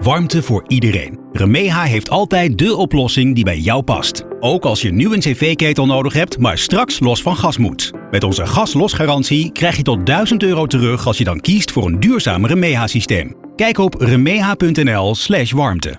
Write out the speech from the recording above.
Warmte voor iedereen. Remeha heeft altijd de oplossing die bij jou past. Ook als je nu een cv-ketel nodig hebt, maar straks los van gas moet. Met onze gaslosgarantie krijg je tot 1000 euro terug als je dan kiest voor een duurzamer Remeha-systeem. Kijk op remeha.nl/warmte.